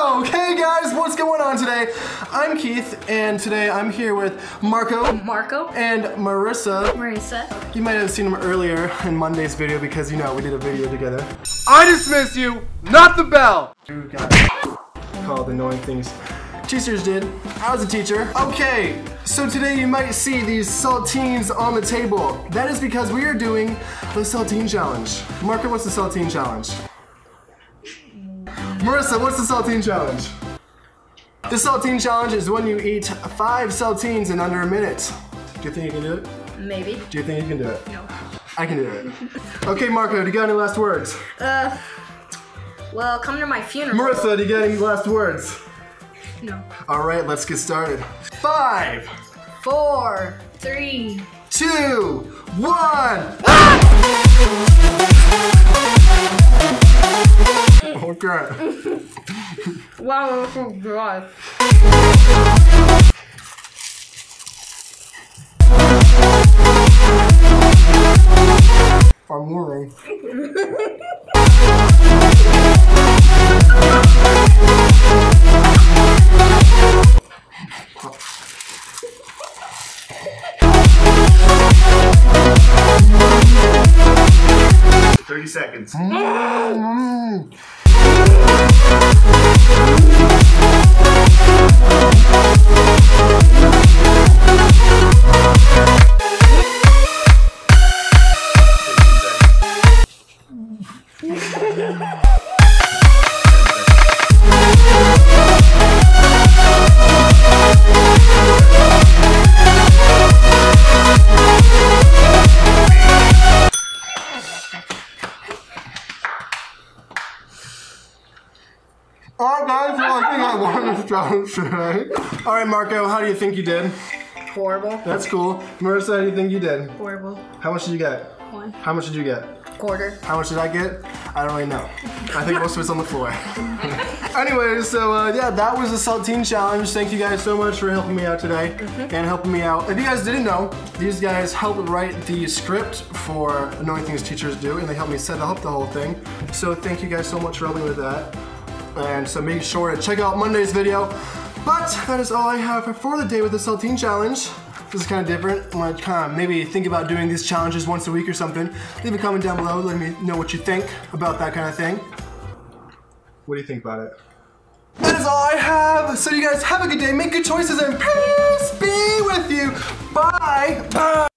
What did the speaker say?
Oh, hey guys, what's going on today? I'm Keith, and today I'm here with Marco Marco. and Marissa. Marissa. You might have seen them earlier in Monday's video because, you know, we did a video together. I dismiss you, not the bell. You got called annoying things. Teachers did. I was a teacher. Okay, so today you might see these saltines on the table. That is because we are doing the saltine challenge. Marco, what's the saltine challenge? Marissa, what's the saltine challenge? The saltine challenge is when you eat five saltines in under a minute. Do you think you can do it? Maybe. Do you think you can do it? No. I can do it. Okay, Marco, do you got any last words? Uh. Well, come to my funeral. Marissa, do you got any last words? No. All right, let's get started. Five, Four. Three. two, one. Okay. Wow, that's so dry. I'm moving. Thirty seconds. Alright guys, well I think I won this challenge today. Alright Marco, how do you think you did? Horrible. That's cool. Marissa, how do you think you did? Horrible. How much did you get? One. How much did you get? Quarter. How much did I get? I don't really know. I think most of it's on the floor. anyway, so uh, yeah, that was the Saltine Challenge. Thank you guys so much for helping me out today and helping me out. If you guys didn't know, these guys helped write the script for Annoying Things Teachers Do, and they helped me set up the whole thing. So thank you guys so much for helping with that. And so make sure to check out Monday's video. But that is all I have for the day with the Saltine Challenge. This is kind of different. I'm gonna kind of maybe think about doing these challenges once a week or something. Leave a comment down below, let me know what you think about that kind of thing. What do you think about it? That is all I have. So you guys have a good day, make good choices, and peace be with you. Bye. Bye.